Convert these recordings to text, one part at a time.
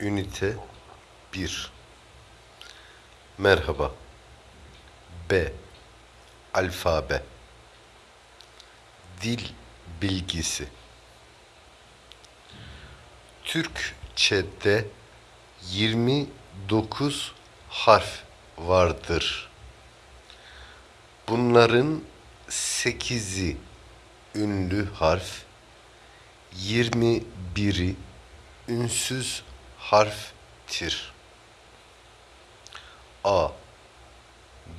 Ünite 1 Merhaba. B. Alfabe. Dil bilgisi. Türkçe'de 29 harf vardır. Bunların 8'i ünlü harf, 21'i ünsüz harftir. A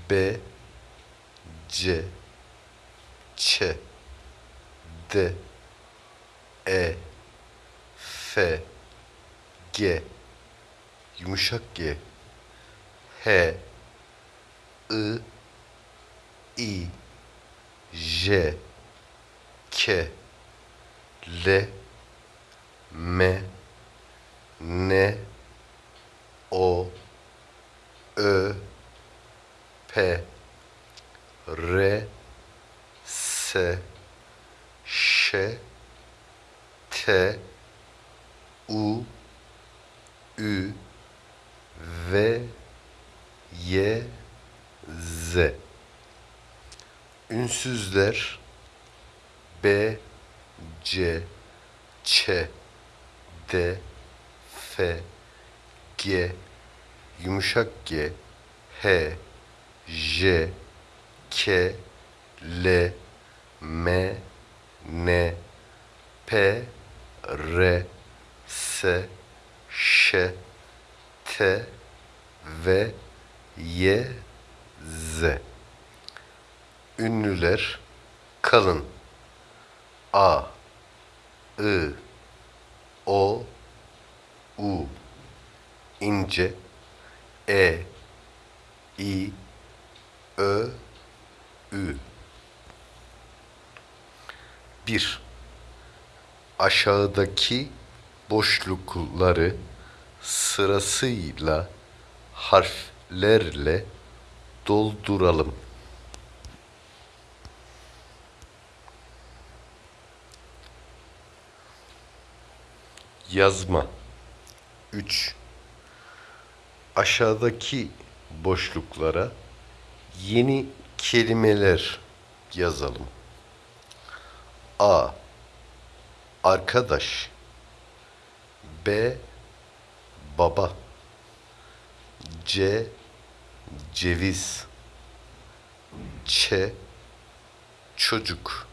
B C Ç D E F G yumuşak G H I I J K L M N O? Ö? P? R? S? Ş? T? U? Ü? V? Y? Z? Ünsüzler B C Ç D F G yumuşak G H J K L M N P R S Ş T ve Y Z. Ünlüler kalın. A I O U ince E I Ö Ü 1. Aşağıdaki boşlukları sırasıyla harflerle dolduralım. Yazma 3. Aşağıdaki boşluklara yeni kelimeler yazalım. A. Arkadaş B. Baba C. Ceviz Ç. Çocuk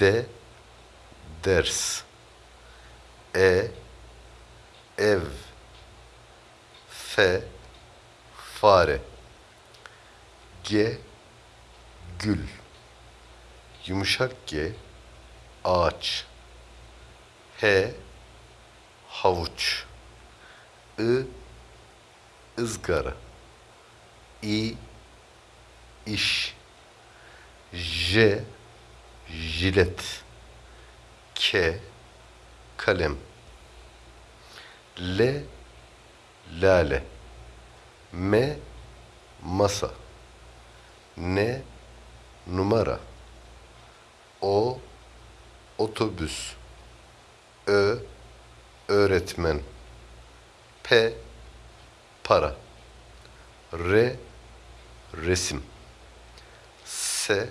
D. Ders E. Ev F. Fare G. Gül Yumuşak G. Ağaç H. Havuç I. ızgara İ. iş J. Jilet K. Kalem L. Lale M. Masa N. Numara O. Otobüs Ö. Öğretmen P. Para R. Resim S.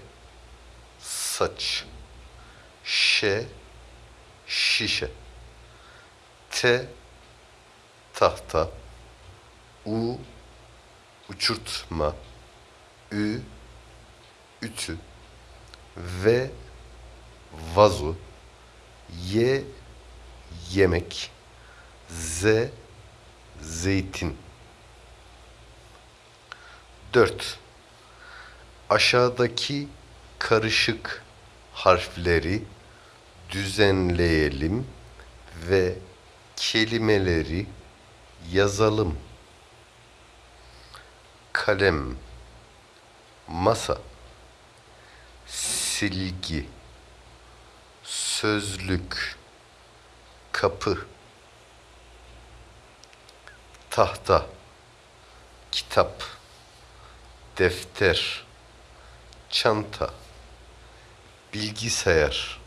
Saç Ş. Şişe T. Tahta U. Uçurtma Ü. Ütü V. Vazo Y. Yemek Z. Zeytin 4. Aşağıdaki karışık harfleri düzenleyelim ve kelimeleri yazalım. Kalem, masa, silgi, sözlük, kapı, tahta, kitap, defter, çanta, bilgisayar,